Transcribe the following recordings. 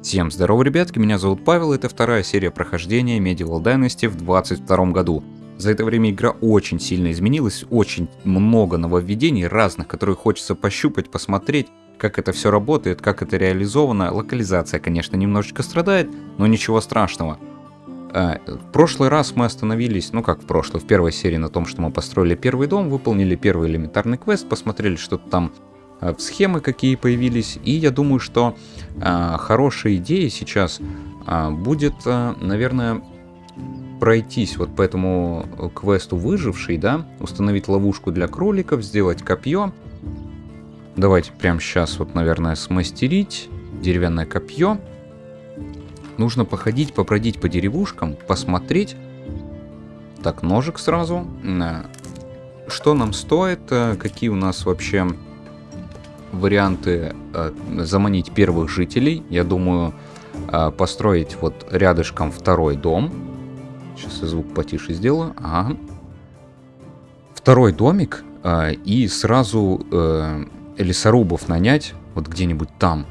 Всем здорово, ребятки, меня зовут Павел, это вторая серия прохождения Medieval Dynasty в 22 году. За это время игра очень сильно изменилась, очень много нововведений разных, которые хочется пощупать, посмотреть, как это все работает, как это реализовано. Локализация, конечно, немножечко страдает, но ничего страшного. А, в прошлый раз мы остановились, ну как в прошлой, в первой серии на том, что мы построили первый дом, выполнили первый элементарный квест, посмотрели, что там Э, схемы какие появились. И я думаю, что э, хорошая идея сейчас э, будет, э, наверное, пройтись вот по этому квесту выживший, да, установить ловушку для кроликов, сделать копье. Давайте прямо сейчас вот, наверное, смастерить деревянное копье. Нужно походить, побродить по деревушкам, посмотреть. Так, ножик сразу. Э, что нам стоит, э, какие у нас вообще варианты э, заманить первых жителей. Я думаю, э, построить вот рядышком второй дом. Сейчас я звук потише сделаю. Ага. Второй домик э, и сразу лесорубов нанять вот где-нибудь там.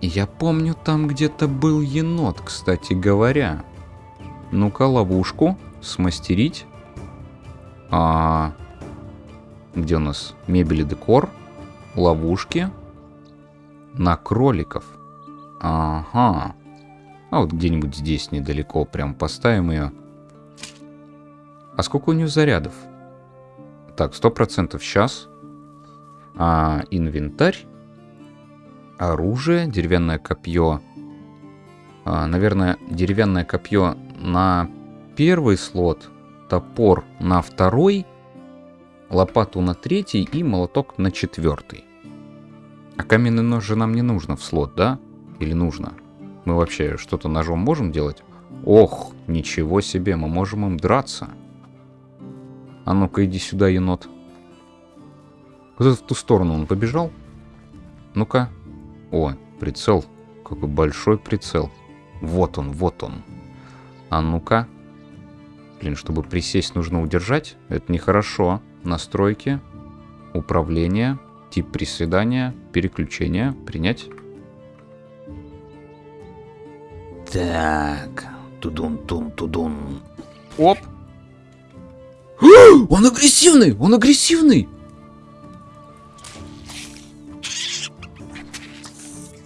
Я помню, там где-то был енот, кстати говоря. Ну-ка, ловушку смастерить. А, где у нас мебель и декор? Ловушки на кроликов. Ага. А вот где-нибудь здесь недалеко прям поставим ее. А сколько у нее зарядов? Так, сто процентов сейчас. А, инвентарь. Оружие, деревянное копье. А, наверное, деревянное копье на первый слот, топор на второй лопату на третий и молоток на четвертый. А каменный нож же нам не нужно в слот, да? Или нужно? Мы вообще что-то ножом можем делать? Ох, ничего себе, мы можем им драться. А ну-ка, иди сюда, енот. Вот в ту сторону он побежал. Ну-ка. О, прицел. Какой большой прицел. Вот он, вот он. А ну-ка. Блин, чтобы присесть, нужно удержать. Это нехорошо настройки, управление, тип приседания, переключение, принять. Так, тудун-тун-тудун. Оп! Он агрессивный! Он агрессивный!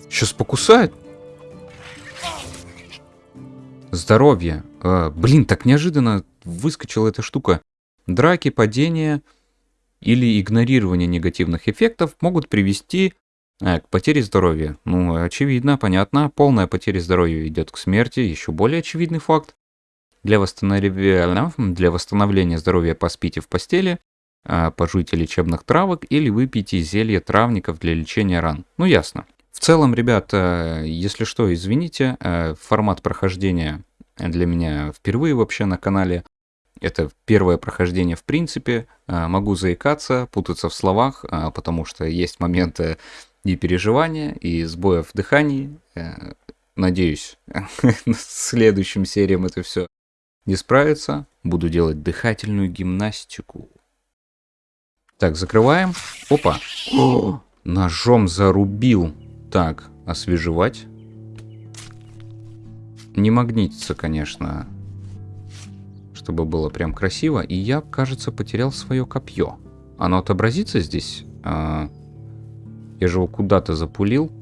Сейчас покусает. Здоровье. А, блин, так неожиданно выскочила эта штука. Драки, падения или игнорирование негативных эффектов могут привести э, к потере здоровья. Ну, очевидно, понятно. Полная потеря здоровья идет к смерти. Еще более очевидный факт. Для восстановления, для восстановления здоровья поспите в постели, э, пожуйте лечебных травок или выпейте зелье травников для лечения ран. Ну, ясно. В целом, ребята, если что, извините, э, формат прохождения для меня впервые вообще на канале. Это первое прохождение в принципе. А, могу заикаться, путаться в словах, а, потому что есть моменты и переживания, и сбоев в дыхании. Э, надеюсь, следующим сериям это все не справится. Буду делать дыхательную гимнастику. Так, закрываем. Опа. О, ножом зарубил. Так, освежевать. Не магнитится, конечно, чтобы было прям красиво. И я, кажется, потерял свое копье. Оно отобразится здесь? А, я же его куда-то запулил.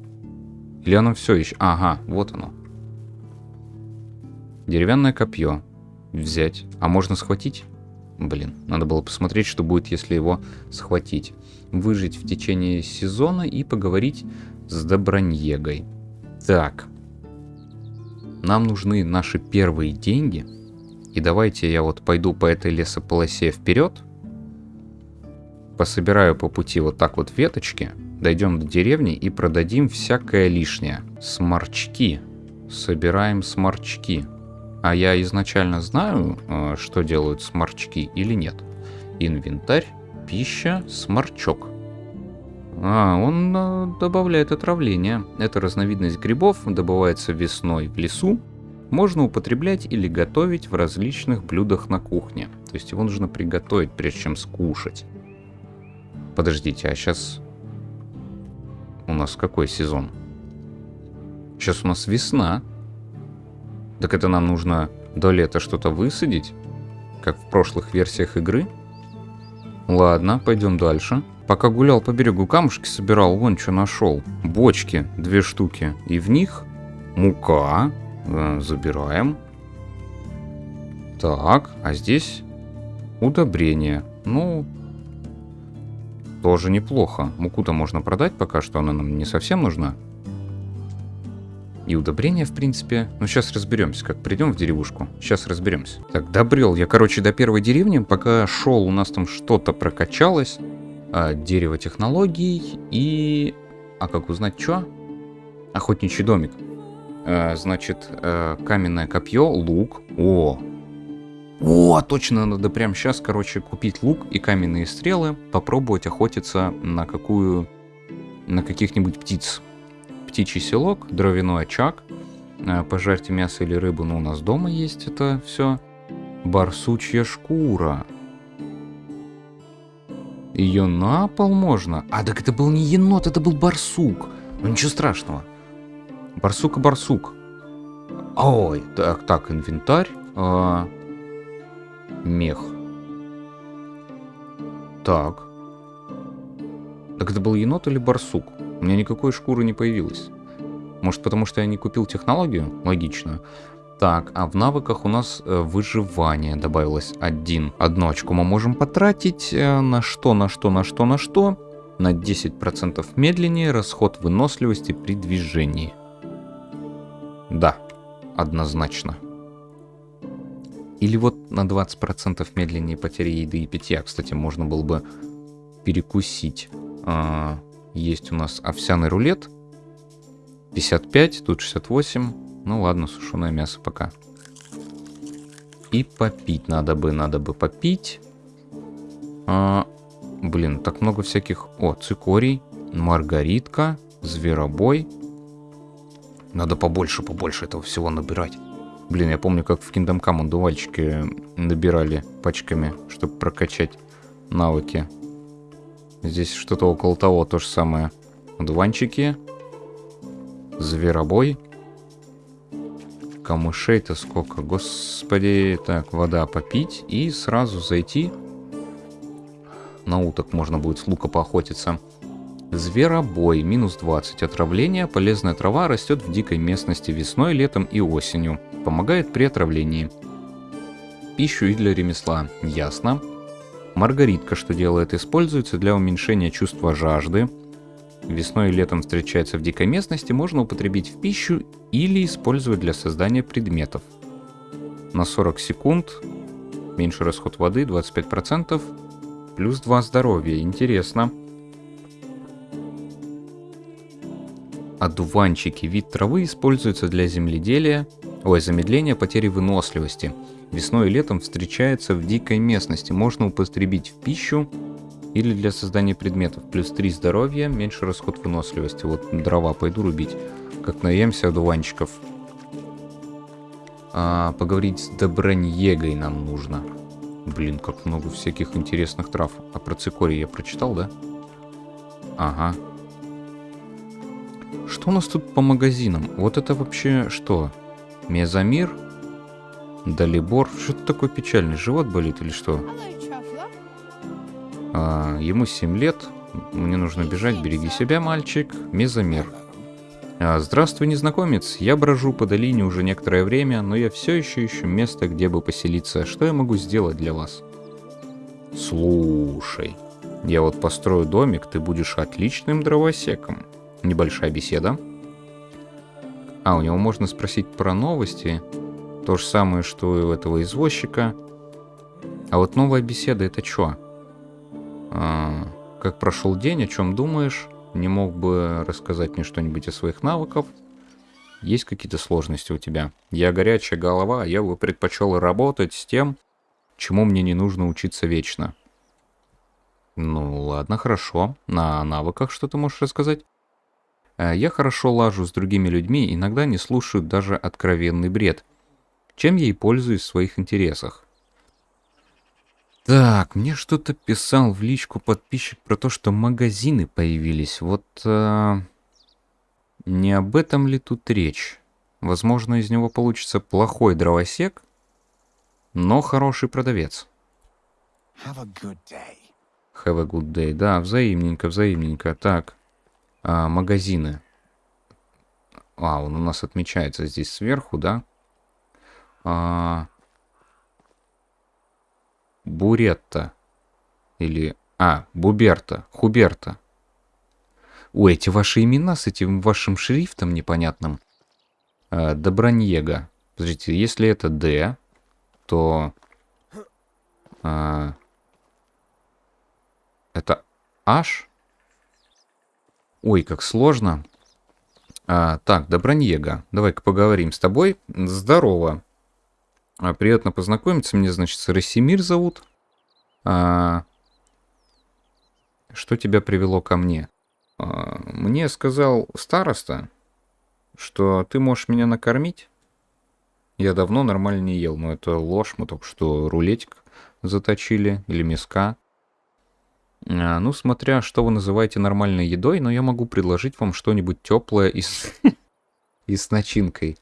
Или оно все еще... Ага, вот оно. Деревянное копье. Взять. А можно схватить? Блин, надо было посмотреть, что будет, если его схватить. Выжить в течение сезона и поговорить с Доброньегой. Так. Нам нужны наши первые деньги. И давайте я вот пойду по этой лесополосе вперед. Пособираю по пути вот так вот веточки. Дойдем до деревни и продадим всякое лишнее. Сморчки. Собираем сморчки. А я изначально знаю, э, что делают сморчки или нет. Инвентарь, пища, сморчок. А, он э, добавляет отравление. Это разновидность грибов, добывается весной в лесу можно употреблять или готовить в различных блюдах на кухне. То есть его нужно приготовить, прежде чем скушать. Подождите, а сейчас у нас какой сезон? Сейчас у нас весна. Так это нам нужно до лета что-то высадить, как в прошлых версиях игры. Ладно, пойдем дальше. Пока гулял по берегу камушки, собирал, вон что нашел. Бочки, две штуки. И в них мука. Э, забираем. Так, а здесь удобрение. Ну, тоже неплохо. Муку-то можно продать пока что, она нам не совсем нужна. И удобрения, в принципе. Ну, сейчас разберемся, как придем в деревушку. Сейчас разберемся. Так, добрел я, короче, до первой деревни. Пока шел, у нас там что-то прокачалось. А, дерево технологий и... А как узнать, что? Охотничий домик. А, значит, а, каменное копье, лук. О, о, точно, надо прямо сейчас, короче, купить лук и каменные стрелы, попробовать охотиться на какую... на каких-нибудь птиц птичий селок, дровяной очаг, э, пожарьте мясо или рыбу, но у нас дома есть это все. Барсучья шкура. Ее на пол можно? А, так это был не енот, это был барсук. Ну ничего страшного. Барсук и барсук. Ой, так, так, инвентарь. А, мех. Так. Так это был енот или барсук? У меня никакой шкуры не появилось. Может, потому что я не купил технологию? Логично. Так, а в навыках у нас э, выживание добавилось один. Одну очку мы можем потратить э, на что, на что, на что, на что. На 10% медленнее расход выносливости при движении. Да, однозначно. Или вот на 20% медленнее потери еды и питья. Кстати, можно было бы перекусить. А, есть у нас овсяный рулет. 55, тут 68. Ну ладно, сушеное мясо пока. И попить надо бы, надо бы попить. А, блин, так много всяких... О, цикорий, маргаритка, зверобой. Надо побольше, побольше этого всего набирать. Блин, я помню, как в Kingdom Come дувальчики набирали пачками, чтобы прокачать навыки. Здесь что-то около того, то же самое. Дуванчики. Зверобой. Камышей-то сколько, господи. Так, вода попить и сразу зайти. На уток можно будет с лука поохотиться. Зверобой, минус 20. Отравление, полезная трава растет в дикой местности весной, летом и осенью. Помогает при отравлении. Пищу и для ремесла, ясно. Маргаритка что делает? Используется для уменьшения чувства жажды. Весной и летом встречается в дикой местности, можно употребить в пищу или использовать для создания предметов. На 40 секунд, меньше расход воды, 25%, плюс 2 здоровья, интересно. Одуванчики, вид травы используется для земледелия, ой, замедления потери выносливости – Весной и летом встречается в дикой местности. Можно употребить в пищу или для создания предметов. Плюс 3 здоровья, меньше расход выносливости. Вот дрова пойду рубить. Как наемся одуванчиков. А, поговорить с Доброньегой нам нужно. Блин, как много всяких интересных трав. А про цикорий я прочитал, да? Ага. Что у нас тут по магазинам? Вот это вообще что? Мезомир? Далибор. Что-то такой печальный. Живот болит или что? А, ему 7 лет. Мне нужно бежать. Береги себя, мальчик. Мезомер. А, здравствуй, незнакомец. Я брожу по долине уже некоторое время, но я все еще ищу место, где бы поселиться. Что я могу сделать для вас? Слушай, я вот построю домик, ты будешь отличным дровосеком. Небольшая беседа. А, у него можно спросить про новости. То же самое, что и у этого извозчика. А вот новая беседа это что? А, как прошел день, о чем думаешь? Не мог бы рассказать мне что-нибудь о своих навыках? Есть какие-то сложности у тебя? Я горячая голова, я бы предпочел работать с тем, чему мне не нужно учиться вечно. Ну ладно, хорошо. На навыках что ты можешь рассказать? А, я хорошо лажу с другими людьми, иногда не слушаю даже откровенный бред чем я и пользуюсь в своих интересах. Так, мне что-то писал в личку подписчик про то, что магазины появились. Вот... Э, Не об этом ли тут речь? Возможно, из него получится плохой дровосек, но хороший продавец. Have a good day. Have a good day. Да, взаимненько, взаимненько. Так, а, магазины. А, он у нас отмечается здесь сверху, да? А, Буретта. Или... А, Буберта. Хуберта. Ой, эти ваши имена с этим вашим шрифтом непонятным. А, Доброньега. Подождите, если это Д, то... А, это H? Ой, как сложно. А, так, Доброньега, давай-ка поговорим с тобой. Здорово. А, приятно познакомиться. Мне, значит, Расимир зовут. А, что тебя привело ко мне? А, мне сказал староста, что ты можешь меня накормить. Я давно нормально не ел, но это ложь. Мы только что рулетик заточили или миска. А, ну, смотря что вы называете нормальной едой, но я могу предложить вам что-нибудь теплое и с... и с начинкой.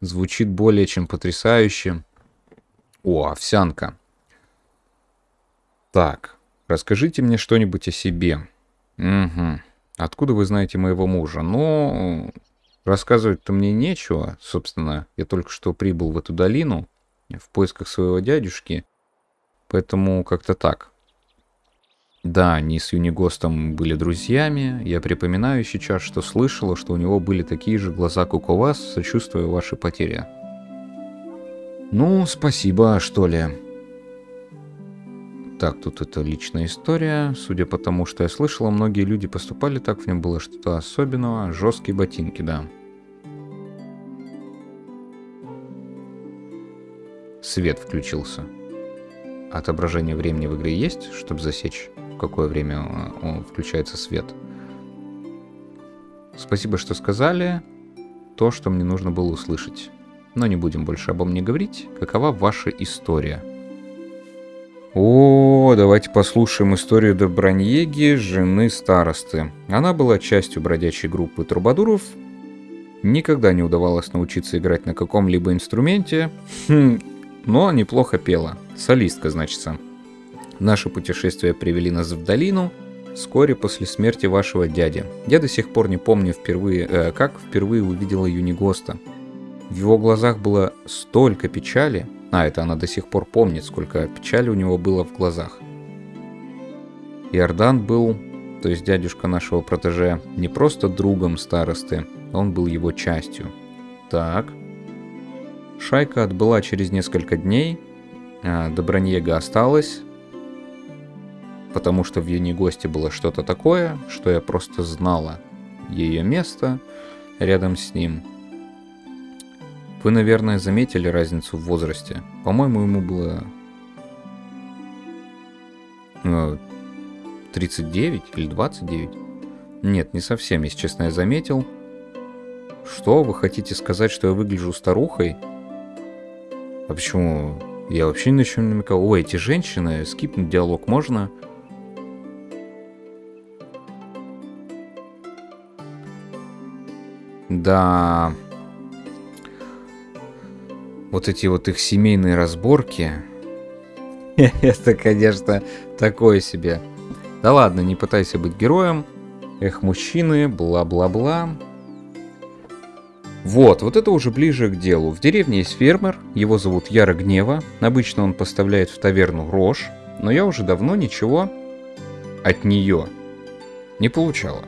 Звучит более чем потрясающе. О, овсянка. Так, расскажите мне что-нибудь о себе. Угу. Откуда вы знаете моего мужа? Ну, рассказывать-то мне нечего. Собственно, я только что прибыл в эту долину в поисках своего дядюшки. Поэтому как-то так. Да, они с Юнигостом были друзьями. Я припоминаю сейчас, что слышала, что у него были такие же глаза, как у вас, сочувствуя вашей потере. Ну, спасибо, что ли. Так, тут это личная история. Судя по тому, что я слышала, многие люди поступали так, в нем было что-то особенного. Жесткие ботинки, да. Свет включился. Отображение времени в игре есть, чтобы засечь, какое время он включается свет. Спасибо, что сказали то, что мне нужно было услышать. Но не будем больше обо мне говорить. Какова ваша история? О, давайте послушаем историю Доброньеги, жены старосты. Она была частью бродячей группы трубадуров. Никогда не удавалось научиться играть на каком-либо инструменте, хм, но неплохо пела. Солистка, значится. Наши путешествия привели нас в долину вскоре после смерти вашего дяди. Я до сих пор не помню впервые, э, как впервые увидела Юнигоста. В его глазах было столько печали, а это она до сих пор помнит, сколько печали у него было в глазах. Иордан был, то есть дядюшка нашего протеже, не просто другом старосты, он был его частью. Так. Шайка отбыла через несколько дней, а Доброньега осталась, потому что в ее гости было что-то такое, что я просто знала ее место рядом с ним – вы, наверное, заметили разницу в возрасте. По-моему, ему было... 39 э, или 29? Нет, не совсем, если честно, я заметил. Что, вы хотите сказать, что я выгляжу старухой? А почему? Я вообще ни на чем не намекал. Ой, эти женщины, скипнуть диалог можно? Да, вот эти вот их семейные разборки, это, конечно, такое себе. Да ладно, не пытайся быть героем. Эх, мужчины, бла-бла-бла. Вот, вот это уже ближе к делу. В деревне есть фермер, его зовут Яра Гнева. Обычно он поставляет в таверну рожь, но я уже давно ничего от нее не получала.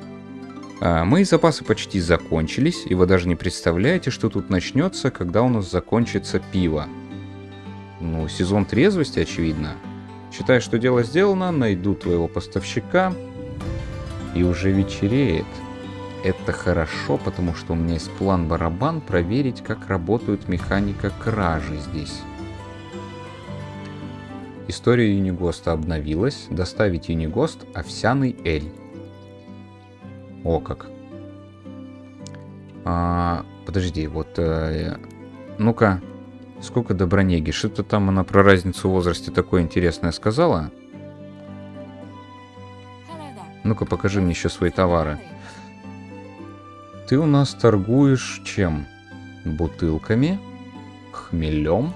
А, мои запасы почти закончились, и вы даже не представляете, что тут начнется, когда у нас закончится пиво. Ну, сезон трезвости, очевидно. Считай, что дело сделано, найду твоего поставщика, и уже вечереет. Это хорошо, потому что у меня есть план барабан проверить, как работает механика кражи здесь. История Юнигоста обновилась. Доставить Юнигост овсяный эль. О, как. А, подожди, вот... Э, Ну-ка, сколько Добронеги? Что-то там она про разницу в возрасте такое интересное сказала. Ну-ка, покажи мне еще свои товары. ты у нас торгуешь чем? Бутылками? Хмелем?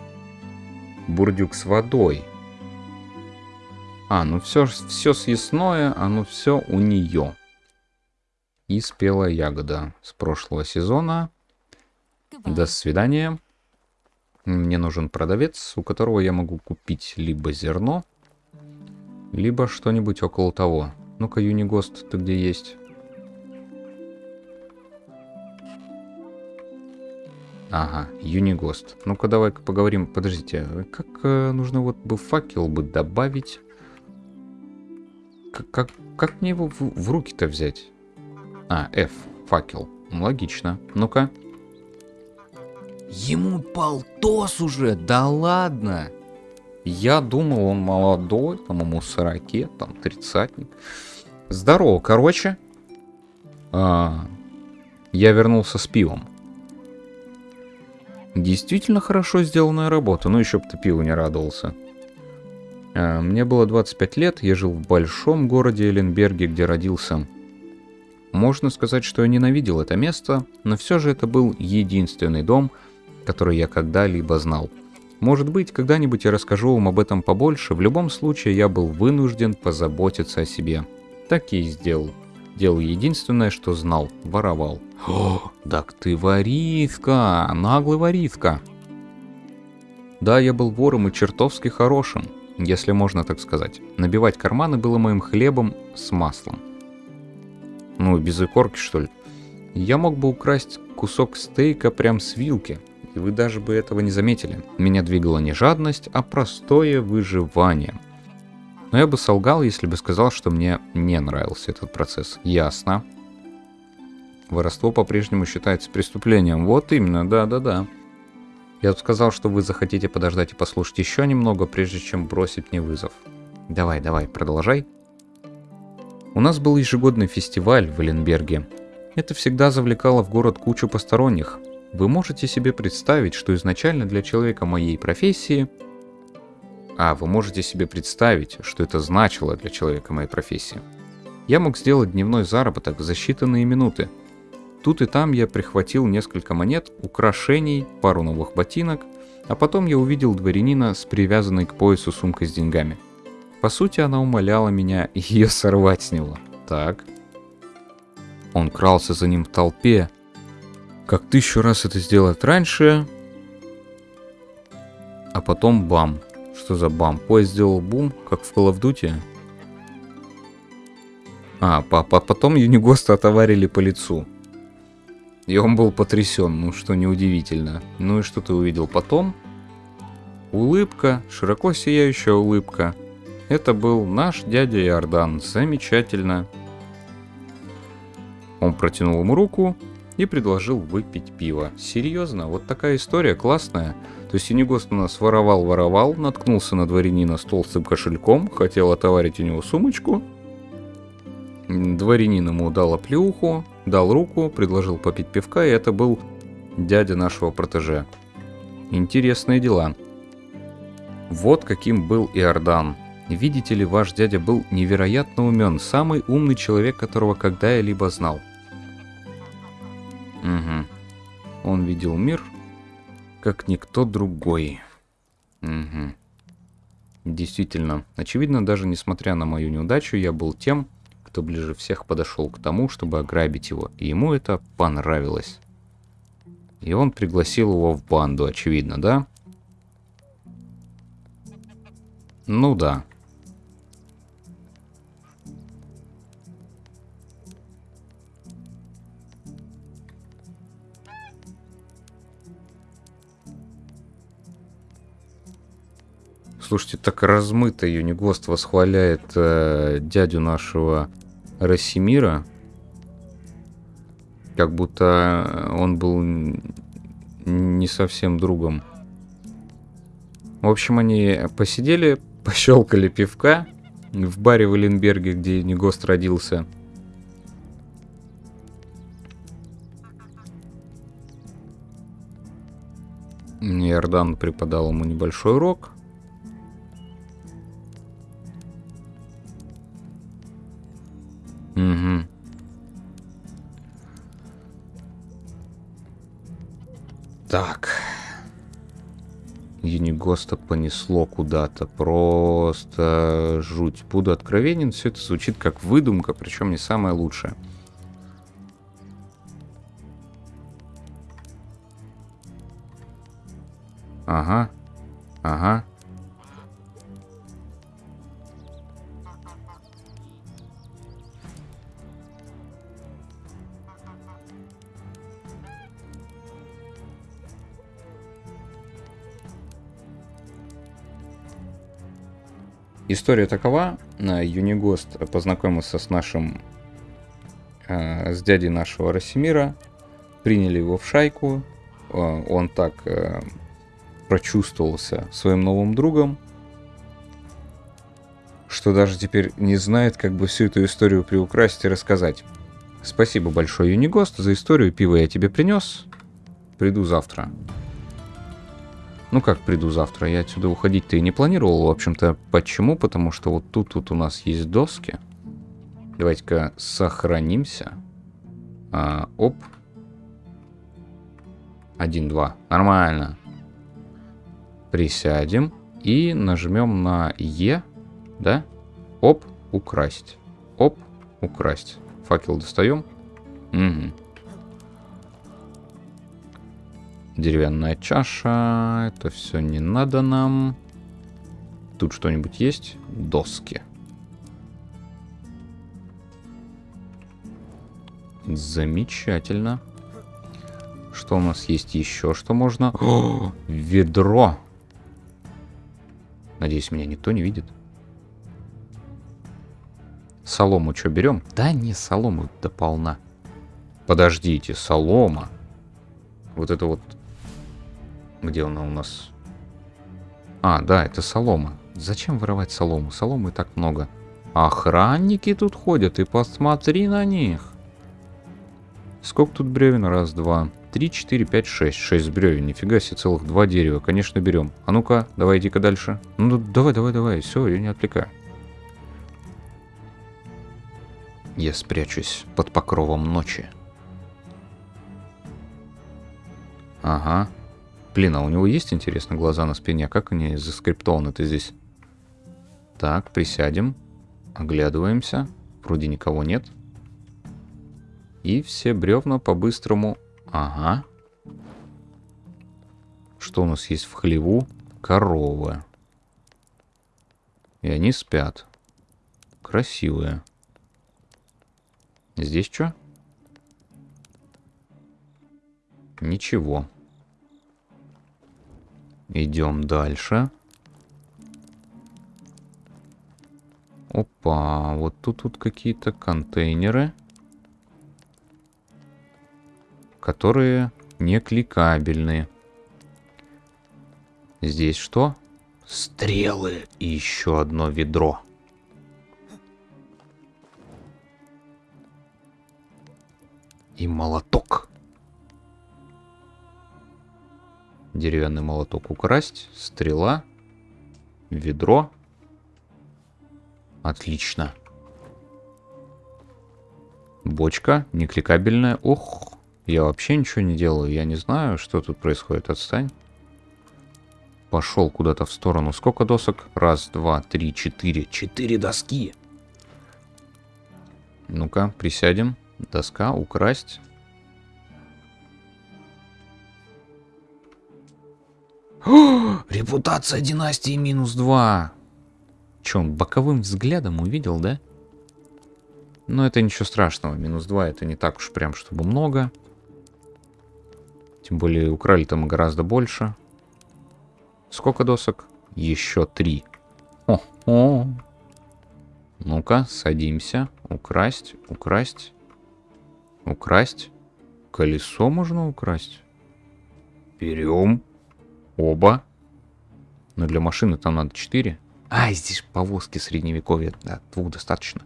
Бурдюк с водой. А, ну все, все съестное, оно все у нее. И спелая ягода с прошлого сезона. До свидания. Мне нужен продавец, у которого я могу купить либо зерно, либо что-нибудь около того. Ну-ка, Юнигост, ты где есть? Ага, Юнигост. Ну-ка, давай-ка поговорим. Подождите, а как э, нужно вот бы факел бы добавить? Как, как, как мне его в, в руки-то взять? А, F, факел. Логично. Ну-ка. Ему полтос уже, да ладно. Я думал, он молодой, там ему 40, там тридцатник. Здорово, короче. А, я вернулся с пивом. Действительно хорошо сделанная работа, ну еще бы ты пиву не радовался. А, мне было 25 лет, я жил в большом городе Эленберге, где родился. Можно сказать, что я ненавидел это место, но все же это был единственный дом, который я когда-либо знал. Может быть, когда-нибудь я расскажу вам об этом побольше, в любом случае я был вынужден позаботиться о себе. Так и сделал. Делал единственное, что знал, воровал. О, так ты воришка, наглый воришка. Да, я был вором и чертовски хорошим, если можно так сказать. Набивать карманы было моим хлебом с маслом. Ну, без икорки, что ли. Я мог бы украсть кусок стейка прям с вилки, и вы даже бы этого не заметили. Меня двигала не жадность, а простое выживание. Но я бы солгал, если бы сказал, что мне не нравился этот процесс. Ясно. Воровство по-прежнему считается преступлением. Вот именно, да-да-да. Я бы сказал, что вы захотите подождать и послушать еще немного, прежде чем бросить мне вызов. Давай, давай, продолжай. У нас был ежегодный фестиваль в Эленберге. Это всегда завлекало в город кучу посторонних. Вы можете себе представить, что изначально для человека моей профессии... А, вы можете себе представить, что это значило для человека моей профессии. Я мог сделать дневной заработок за считанные минуты. Тут и там я прихватил несколько монет, украшений, пару новых ботинок, а потом я увидел дворянина с привязанной к поясу сумкой с деньгами. По сути, она умоляла меня ее сорвать с него. Так. Он крался за ним в толпе, как тысячу раз это сделать раньше. А потом бам. Что за бам? Поезд сделал бум, как в Call of Duty. А, по -по потом Юнигоста отоварили по лицу. И он был потрясен, ну что неудивительно. Ну и что ты увидел потом? Улыбка, широко сияющая улыбка. Это был наш дядя Иордан. Замечательно. Он протянул ему руку, и предложил выпить пиво. Серьезно, вот такая история классная. То есть Юнигост у нас воровал-воровал, наткнулся на дворянина с толстым кошельком, хотел отоварить у него сумочку. Дворянин ему дал оплеуху, дал руку, предложил попить пивка, и это был дядя нашего протеже. Интересные дела. Вот каким был Иордан. Видите ли, ваш дядя был невероятно умен, самый умный человек, которого когда я либо знал. Угу. Он видел мир, как никто другой. Угу. Действительно, очевидно, даже несмотря на мою неудачу, я был тем, кто ближе всех подошел к тому, чтобы ограбить его, и ему это понравилось. И он пригласил его в банду, очевидно, да? Ну да. Слушайте, так размыто Юнигост восхваляет э, дядю нашего Рассимира, как будто он был не совсем другом. В общем, они посидели, пощелкали пивка в баре в Эленберге, где Юнигост родился. Иордан преподал ему небольшой урок, Так. Юнигоста понесло куда-то. Просто жуть. Буду откровенен, все это звучит как выдумка, причем не самая лучшая. Ага. Ага. История такова. э, Юнигост познакомился с нашим... э, с дядей нашего Росимира. Приняли его в шайку. Э, Он так прочувствовался своим новым другом, что даже теперь не знает, как бы всю эту историю приукрасить и рассказать. Спасибо большое, Юнигост, за историю. Пиво я тебе принес. Приду завтра. Ну как приду завтра? Я отсюда уходить-то и не планировал. В общем-то, почему? Потому что вот тут вот у нас есть доски. Давайте-ка сохранимся. А, оп. Один, два. Нормально. Присядем и нажмем на Е, да? Оп, украсть. Оп, украсть. Факел достаем. Угу. Деревянная чаша. Это все не надо нам. Тут что-нибудь есть? Доски. Замечательно. Что у нас есть еще, что можно? О, ведро. Надеюсь, меня никто не видит. Солому что, берем? Да не, солому до полна. Подождите, солома. Вот это вот... Где она у нас? А, да, это солома. Зачем воровать солому? Соломы так много. Охранники тут ходят, и посмотри на них. Сколько тут бревен? Раз, два, три, четыре, пять, шесть. Шесть бревен. Нифига себе, целых два дерева. Конечно, берем. А ну-ка, давай иди-ка дальше. Ну, давай, давай, давай. Все, я не отвлекаю. Я спрячусь под покровом ночи. Ага. Блин, а у него есть, интересно, глаза на спине? Как они заскриптованы-то здесь? Так, присядем. Оглядываемся. Вроде никого нет. И все бревна по-быстрому... Ага. Что у нас есть в хлеву? Коровы. И они спят. Красивые. Здесь что? Ничего. Идем дальше. Опа, вот тут вот какие-то контейнеры, которые не кликабельные. Здесь что? Стрелы и еще одно ведро. И молоток. Деревянный молоток украсть. Стрела. Ведро. Отлично. Бочка, некликабельная. Ох, я вообще ничего не делаю. Я не знаю, что тут происходит. Отстань. Пошел куда-то в сторону. Сколько досок? Раз, два, три, четыре. Четыре доски. Ну-ка, присядем. Доска, украсть. Репутация династии минус два. Че, он боковым взглядом увидел, да? Но это ничего страшного. Минус 2 это не так уж прям, чтобы много. Тем более украли-то мы гораздо больше. Сколько досок? Еще три. О, о. Ну-ка, садимся. Украсть, украсть. Украсть. Колесо можно украсть. Берем. Оба. Но для машины там надо 4. А, здесь повозки средневековья. Да, двух достаточно.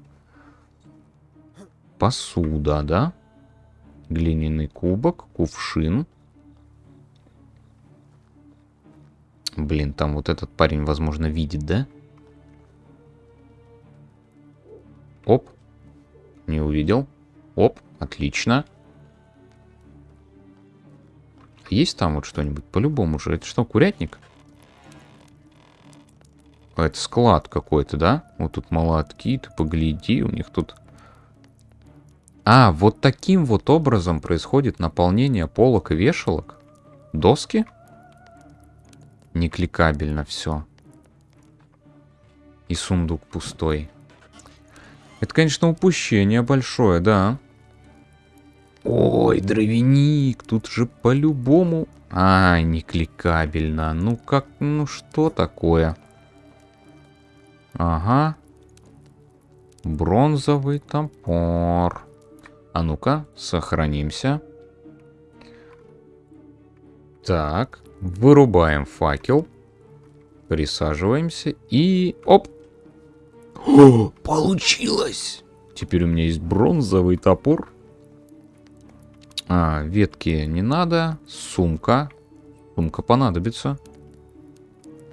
Посуда, да? Глиняный кубок, кувшин. Блин, там вот этот парень, возможно, видит, да? Оп. Не увидел. Оп, отлично. Есть там вот что-нибудь? По-любому же. Это что, курятник? А это склад какой-то, да? Вот тут молотки, ты погляди, у них тут... А, вот таким вот образом происходит наполнение полок и вешалок? Доски? Некликабельно все. И сундук пустой. Это, конечно, упущение большое, да. Ой, дровяник, тут же по-любому... А, не кликабельно. Ну как, ну что такое? Ага. Бронзовый топор. А ну-ка, сохранимся. Так, вырубаем факел. Присаживаемся и... Оп! О, получилось! Теперь у меня есть бронзовый топор. А, ветки не надо. Сумка. Сумка понадобится.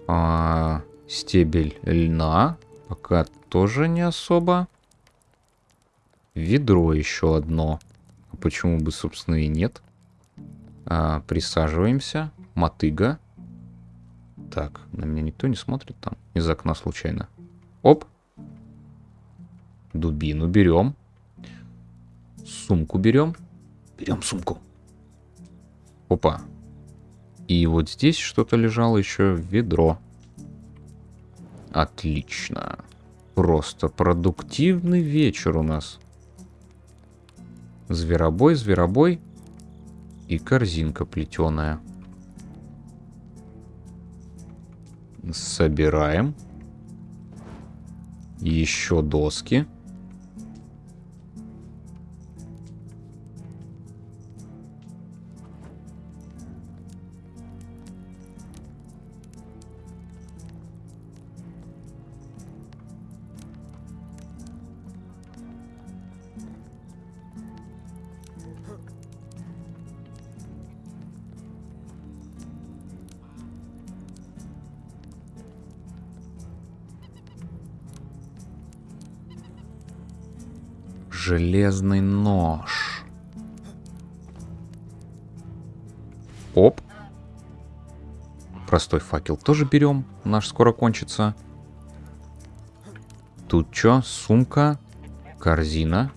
А, стебель льна. Пока тоже не особо. Ведро еще одно. А почему бы, собственно, и нет? А, присаживаемся. Мотыга. Так, на меня никто не смотрит там. Из окна случайно. Оп. Дубину берем. Сумку берем. Берем сумку. Опа. И вот здесь что-то лежало еще ведро. Отлично. Просто продуктивный вечер у нас. Зверобой, зверобой. И корзинка плетеная. Собираем. Еще доски. Железный нож. Оп. Простой факел тоже берем. Наш скоро кончится. Тут что? Сумка. Корзина.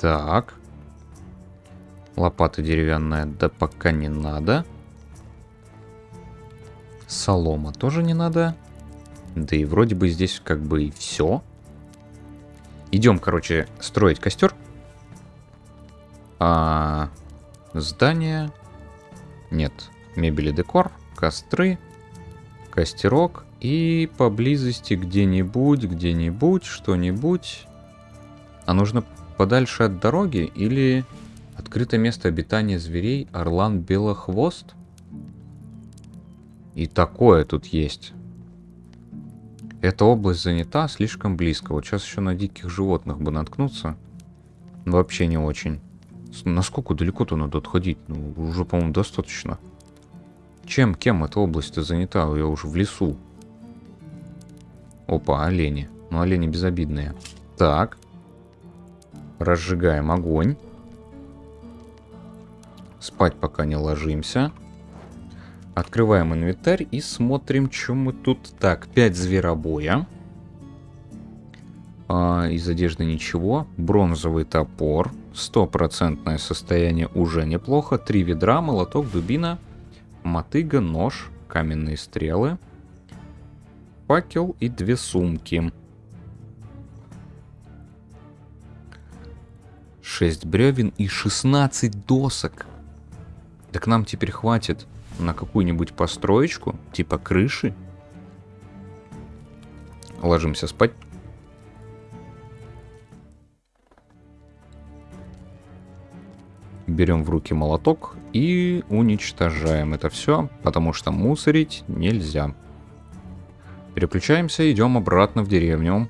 Так. Лопата деревянная. Да пока не надо. Солома тоже не надо. Да и вроде бы здесь как бы все. Идем, короче, строить костер. А, здание. Нет. Мебель и декор. Костры. Костерок. И поблизости где-нибудь, где-нибудь, что-нибудь. А нужно подальше от дороги или открытое место обитания зверей Орлан Белохвост? И такое тут есть. Эта область занята слишком близко. Вот сейчас еще на диких животных бы наткнуться. Вообще не очень. Насколько далеко-то надо отходить? Ну, уже, по-моему, достаточно. Чем, кем эта область занята? Я уже в лесу. Опа, олени. Ну, олени безобидные. Так. Разжигаем огонь. Спать пока не ложимся. Открываем инвентарь и смотрим, что мы тут. Так, 5 зверобоя. А, из одежды ничего. Бронзовый топор. Стопроцентное состояние уже неплохо. Три ведра, молоток, дубина, мотыга, нож, каменные стрелы, факел и две сумки. 6 бревен и 16 досок. Так нам теперь хватит на какую-нибудь построечку, типа крыши. Ложимся спать. Берем в руки молоток и уничтожаем это все, потому что мусорить нельзя. Переключаемся, идем обратно в деревню.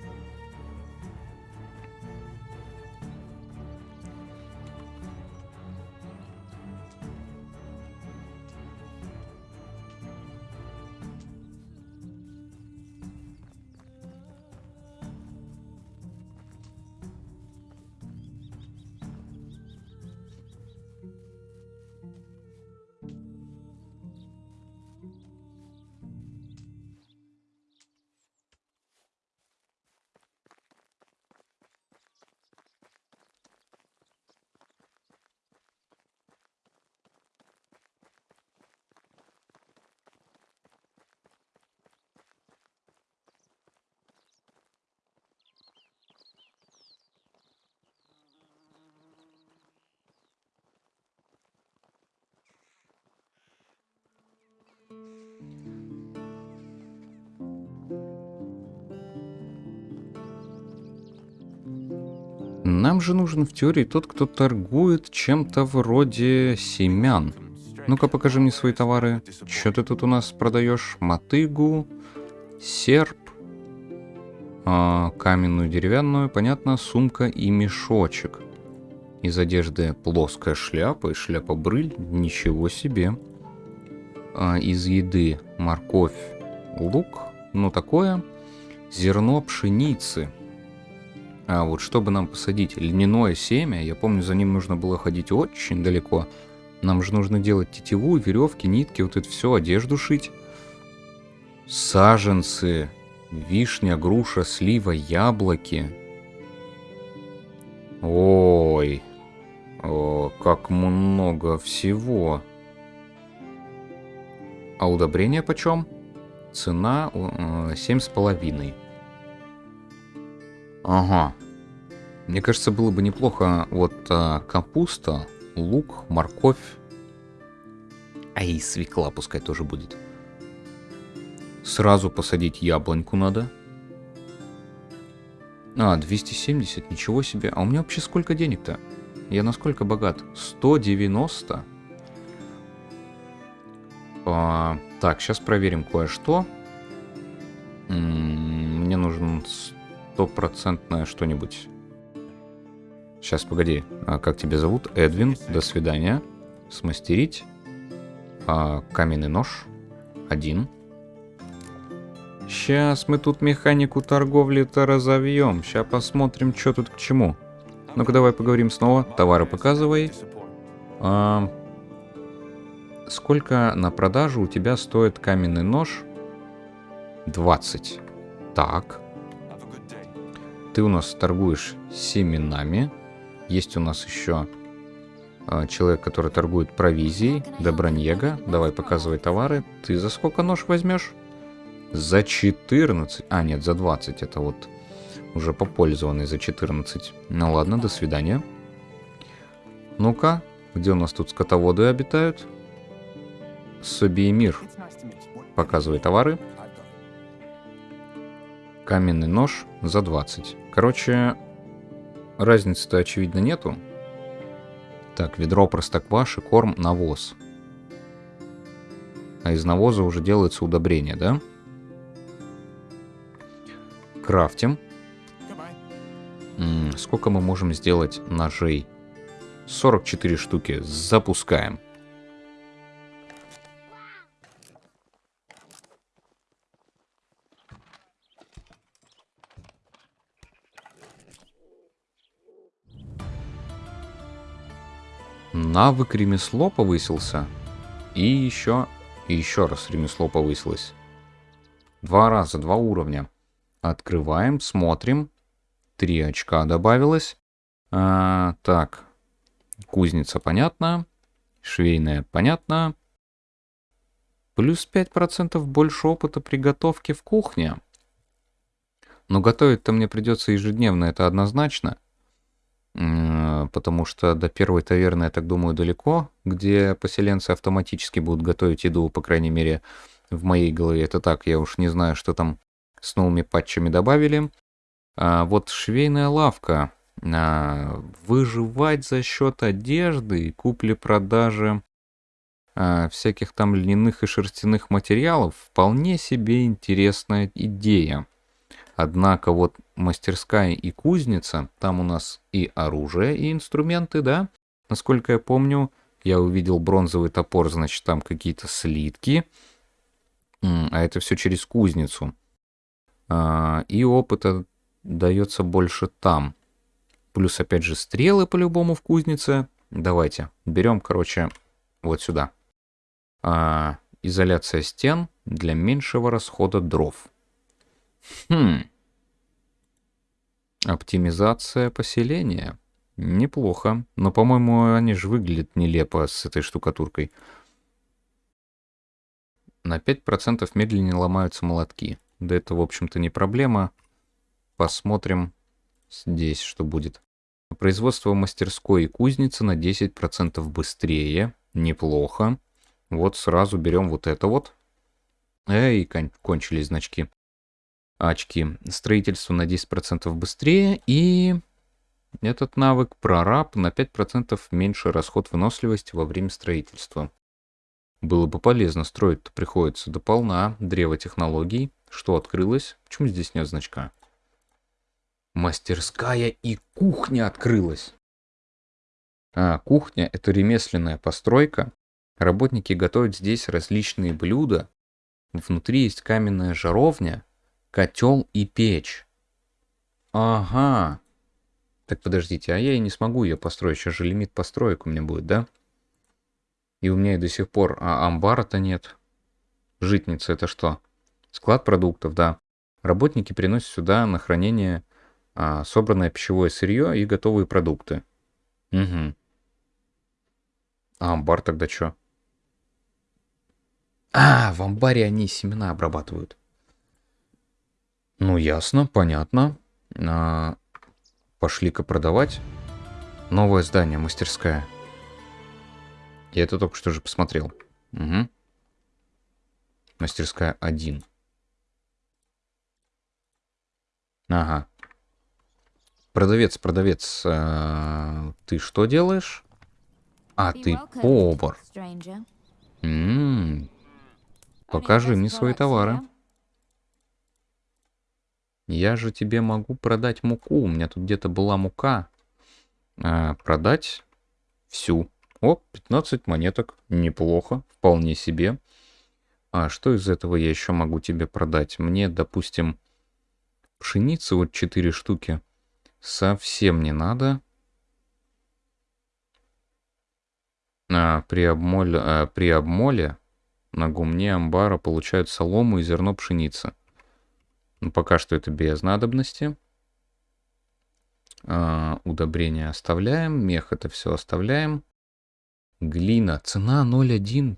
Нам же нужен в теории тот, кто торгует чем-то вроде семян. Ну-ка покажи мне свои товары. Что ты тут у нас продаешь? Мотыгу, серп, а, каменную, деревянную, понятно, сумка и мешочек. Из одежды плоская шляпа и шляпа-брыль. Ничего себе. А, из еды морковь, лук, ну такое. Зерно пшеницы. А вот чтобы нам посадить льняное семя, я помню, за ним нужно было ходить очень далеко. Нам же нужно делать тетиву, веревки, нитки, вот это все, одежду шить. Саженцы, вишня, груша, слива, яблоки. Ой, о, как много всего. А удобрение почем? Цена э, семь с половиной. Ага. Мне кажется, было бы неплохо вот а, капуста, лук, морковь. А и свекла пускай тоже будет. Сразу посадить яблоньку надо. А, 270, ничего себе. А у меня вообще сколько денег-то? Я насколько богат? 190? А, так, сейчас проверим кое-что. Мне нужен стопроцентное что-нибудь. Сейчас, погоди. А как тебя зовут? Эдвин. До свидания. Смастерить. А, каменный нож. Один. Сейчас мы тут механику торговли-то разовьем. Сейчас посмотрим, что тут к чему. Ну-ка, давай поговорим снова. Товары показывай. А, сколько на продажу у тебя стоит каменный нож? 20. Так. Ты у нас торгуешь семенами. Есть у нас еще э, человек, который торгует провизией. Добронега. Давай показывай товары. Ты за сколько нож возьмешь? За 14. А, нет, за 20. Это вот уже попользованный за 14. Ну ладно, до свидания. Ну-ка, где у нас тут скотоводы обитают? Собиемир. Показывай товары. Каменный нож за 20. Короче, разницы-то очевидно нету. Так, ведро простокваши, корм, навоз. А из навоза уже делается удобрение, да? Крафтим. М -м, сколько мы можем сделать ножей? 44 штуки. Запускаем. Навык ремесло повысился. И еще, и еще раз ремесло повысилось. Два раза, два уровня. Открываем, смотрим. Три очка добавилось. А, так, кузница понятно. Швейная понятно. Плюс 5% больше опыта приготовки в кухне. Но готовить-то мне придется ежедневно, это однозначно потому что до первой таверны, я так думаю, далеко, где поселенцы автоматически будут готовить еду, по крайней мере, в моей голове это так, я уж не знаю, что там с новыми патчами добавили. А вот швейная лавка. А, выживать за счет одежды купли-продажи а, всяких там льняных и шерстяных материалов вполне себе интересная идея. Однако вот мастерская и кузница, там у нас и оружие, и инструменты, да? Насколько я помню, я увидел бронзовый топор, значит, там какие-то слитки. А это все через кузницу. А, и опыта дается больше там. Плюс, опять же, стрелы по-любому в кузнице. Давайте, берем, короче, вот сюда. А, изоляция стен для меньшего расхода дров. Хм. Оптимизация поселения. Неплохо. Но, по-моему, они же выглядят нелепо с этой штукатуркой. На 5% медленнее ломаются молотки. Да это, в общем-то, не проблема. Посмотрим здесь, что будет. Производство мастерской и кузницы на 10% быстрее. Неплохо. Вот сразу берем вот это вот. Эй, кон- кончились значки. Очки. Строительство на 10% быстрее и... Этот навык прораб на 5% меньше расход выносливости во время строительства. Было бы полезно, строить-то приходится до полна. Древо технологий. Что открылось? Почему здесь нет значка? Мастерская и кухня открылась. А, кухня — это ремесленная постройка. Работники готовят здесь различные блюда. Внутри есть каменная жаровня, котел и печь. Ага. Так подождите, а я и не смогу ее построить. Сейчас же лимит построек у меня будет, да? И у меня и до сих пор а, амбара-то нет. Житница это что? Склад продуктов, да. Работники приносят сюда на хранение а, собранное пищевое сырье и готовые продукты. Угу. А амбар тогда что? А, в амбаре они семена обрабатывают. Ну, ясно, понятно. А, Пошли-ка продавать. Новое здание, мастерская. Я это только что же посмотрел. Угу. Мастерская 1. Ага. Продавец, продавец, а, ты что делаешь? А, ты повар. М-м. Покажи мне свои товары. Я же тебе могу продать муку. У меня тут где-то была мука. А, продать всю. О, 15 монеток. Неплохо. Вполне себе. А что из этого я еще могу тебе продать? Мне, допустим, пшеницы вот 4 штуки совсем не надо. А, при, обмоле, а, при обмоле на гумне амбара получают солому и зерно пшеницы. Ну, пока что это без надобности. А, удобрения оставляем. Мех это все оставляем. Глина. Цена 0,1.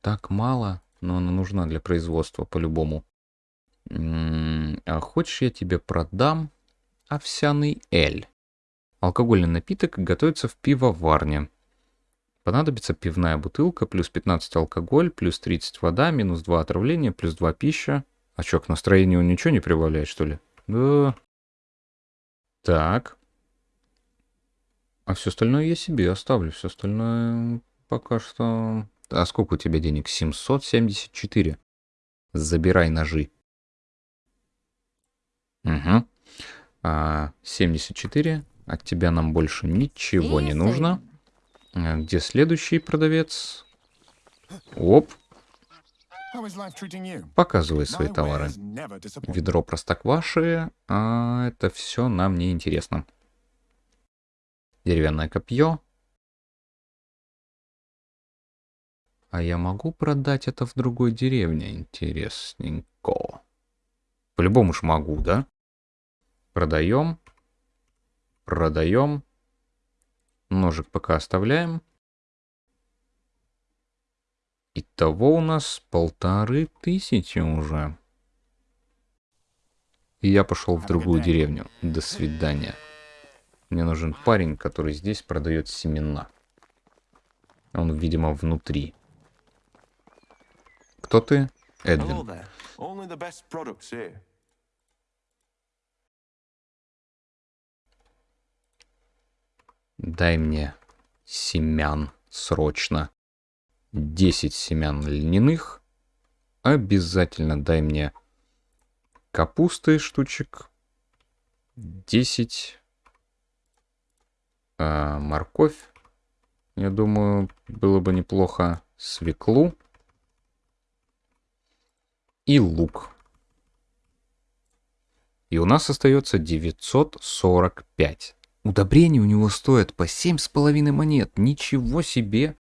Так мало, но она нужна для производства по-любому. А хочешь, я тебе продам овсяный эль. Алкогольный напиток готовится в пивоварне. Понадобится пивная бутылка, плюс 15 алкоголь, плюс 30 вода, минус 2 отравления, плюс 2 пища, а чё, к настроению ничего не прибавляет, что ли? Да. Так. А все остальное я себе оставлю. Все остальное пока что... А сколько у тебя денег? 774. Забирай ножи. Угу. А, 74. От тебя нам больше ничего не нужно. Где следующий продавец? Оп. Показывай свои товары. Ведро простокваши, а это все нам не интересно. Деревянное копье. А я могу продать это в другой деревне? Интересненько. По-любому ж могу, да? Продаем. Продаем. Ножик пока оставляем. Итого у нас полторы тысячи уже. И я пошел в другую деревню. До свидания. Мне нужен парень, который здесь продает семена. Он, видимо, внутри. Кто ты? Эдвин. Дай мне семян срочно. 10 семян льняных. Обязательно дай мне капусты штучек. 10 а, морковь. Я думаю, было бы неплохо свеклу. И лук. И у нас остается 945. Удобрения у него стоят по 7,5 монет. Ничего себе!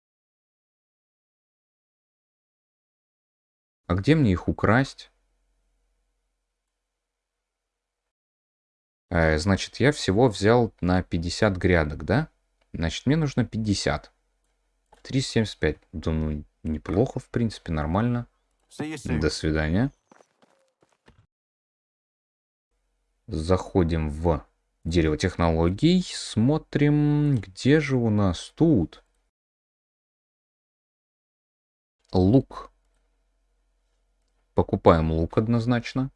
А где мне их украсть? Э, значит, я всего взял на 50 грядок, да? Значит, мне нужно 50. 375. Да ну, неплохо, в принципе, нормально. До свидания. Заходим в дерево технологий. Смотрим, где же у нас тут? Лук. Покупаем лук однозначно.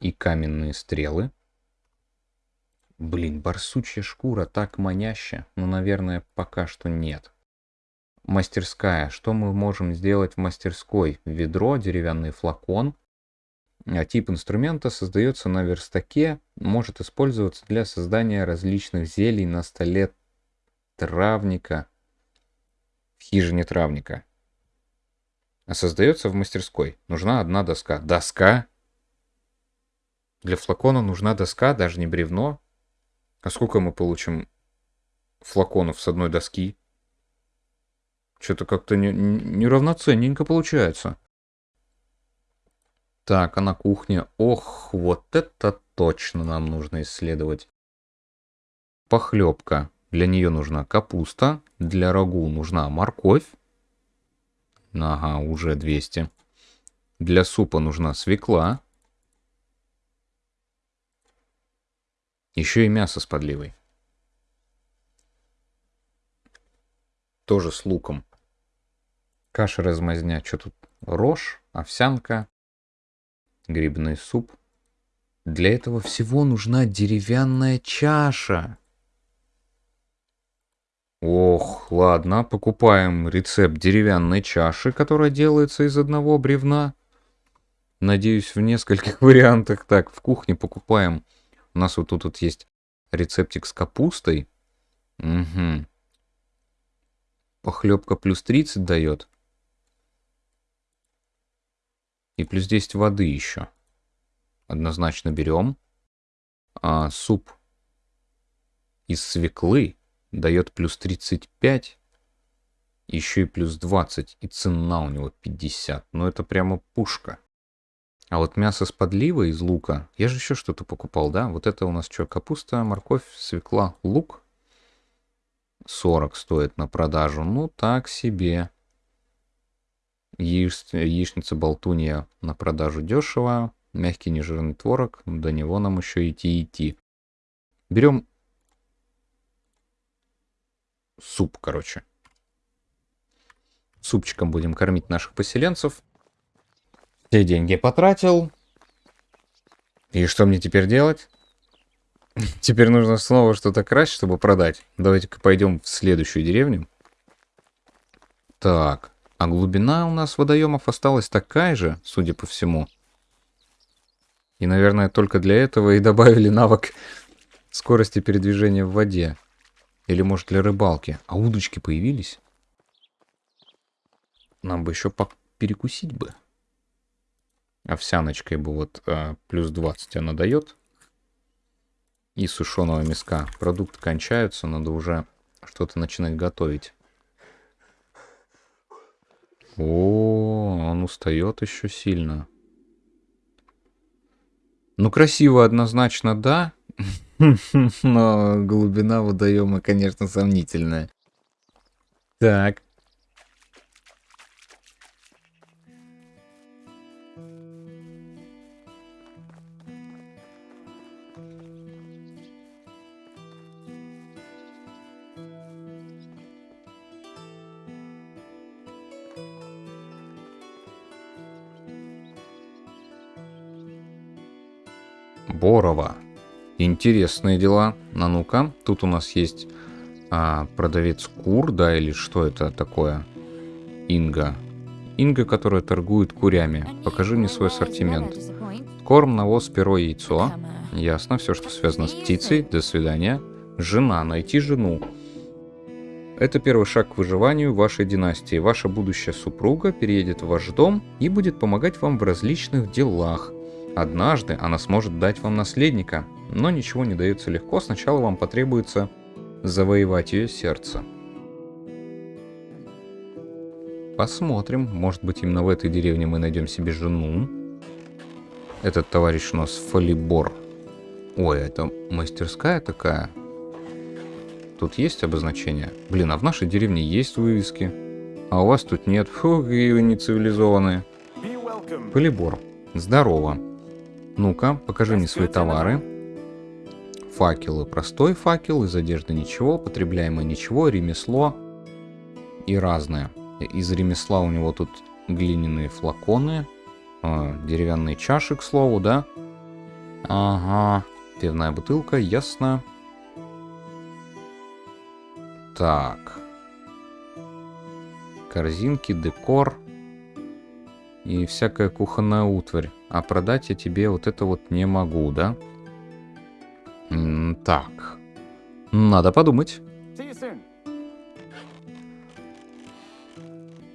И каменные стрелы. Блин, барсучья шкура так маняща. Но, наверное, пока что нет. Мастерская. Что мы можем сделать в мастерской? Ведро, деревянный флакон. А тип инструмента создается на верстаке, может использоваться для создания различных зелий на столе травника, в хижине травника. А создается в мастерской. Нужна одна доска. Доска? Для флакона нужна доска, даже не бревно. А сколько мы получим флаконов с одной доски? Что-то как-то неравноценненько не получается. Так, а на кухне? Ох, вот это точно нам нужно исследовать. Похлебка. Для нее нужна капуста. Для рагу нужна морковь. Ага, уже 200. Для супа нужна свекла. Еще и мясо с подливой. Тоже с луком. Каша размазня. Что тут? Рожь, овсянка, грибной суп. Для этого всего нужна деревянная чаша. Ох, ладно, покупаем рецепт деревянной чаши, которая делается из одного бревна. Надеюсь, в нескольких вариантах. Так, в кухне покупаем. У нас вот тут вот есть рецептик с капустой. Угу. Похлебка плюс 30 дает. И плюс 10 воды еще. Однозначно берем. А суп из свеклы дает плюс 35. Еще и плюс 20. И цена у него 50. Ну это прямо пушка. А вот мясо с подливой из лука. Я же еще что-то покупал, да? Вот это у нас что? Капуста, морковь, свекла, лук. 40 стоит на продажу. Ну так себе. Яич, яичница болтунья на продажу дешево. Мягкий нежирный творог. До него нам еще идти идти. Берем суп, короче. Супчиком будем кормить наших поселенцев. Все деньги потратил. И что мне теперь делать? Теперь нужно снова что-то красть, чтобы продать. Давайте-ка пойдем в следующую деревню. Так. А глубина у нас водоемов осталась такая же, судя по всему. И, наверное, только для этого и добавили навык скорости передвижения в воде. Или, может, для рыбалки. А удочки появились? Нам бы еще перекусить бы. Овсяночкой бы вот а, плюс 20 она дает. И сушеного мяска. Продукты кончаются, надо уже что-то начинать готовить. О, он устает еще сильно. Ну, красиво однозначно, да. Но глубина водоема, конечно, сомнительная. Так. Борова. Интересные дела. А ну-ка, тут у нас есть а, продавец кур, да, или что это такое? Инга. Инга, которая торгует курями. Покажи мне свой ассортимент. Корм, навоз, перо, яйцо. Ясно, все, что связано с птицей. До свидания. Жена, найти жену. Это первый шаг к выживанию вашей династии. Ваша будущая супруга переедет в ваш дом и будет помогать вам в различных делах. Однажды она сможет дать вам наследника, но ничего не дается легко, сначала вам потребуется завоевать ее сердце. Посмотрим, может быть именно в этой деревне мы найдем себе жену. Этот товарищ у нас Фалибор. Ой, это мастерская такая. Тут есть обозначение? Блин, а в нашей деревне есть вывески. А у вас тут нет. Фу, какие вы нецивилизованные. Фалибор. Здорово. Ну-ка, покажи мне свои товары. Факелы. Простой факел, из одежды ничего, потребляемое ничего, ремесло и разное. Из ремесла у него тут глиняные флаконы, а, деревянные чаши, к слову, да? Ага, пивная бутылка, ясно. Так. Корзинки, декор и всякая кухонная утварь. А продать я тебе вот это вот не могу, да? М, Так. Надо подумать.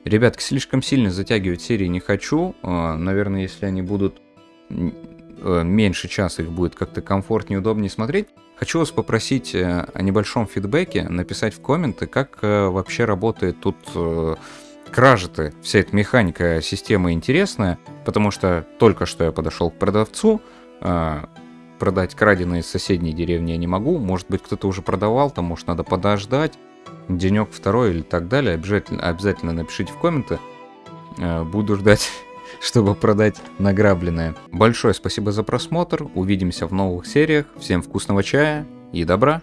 Ребятки, слишком сильно затягивать серии не хочу. А, Наверное, если они будут э, меньше часа, их будет как-то комфортнее, удобнее смотреть. Хочу вас попросить э, о небольшом фидбэке, написать в комменты, как э, вообще работает тут кражи-то. Вся эта механика системы интересная, потому что только что я подошел к продавцу, э, продать краденое из соседней деревни я не могу. Может быть, кто-то уже продавал, там, может, надо подождать денек второй или так далее, обязательно, обязательно напишите в комменты. Э, Буду ждать, чтобы продать награбленное. Большое спасибо за просмотр. Увидимся в новых сериях. Всем вкусного чая и добра.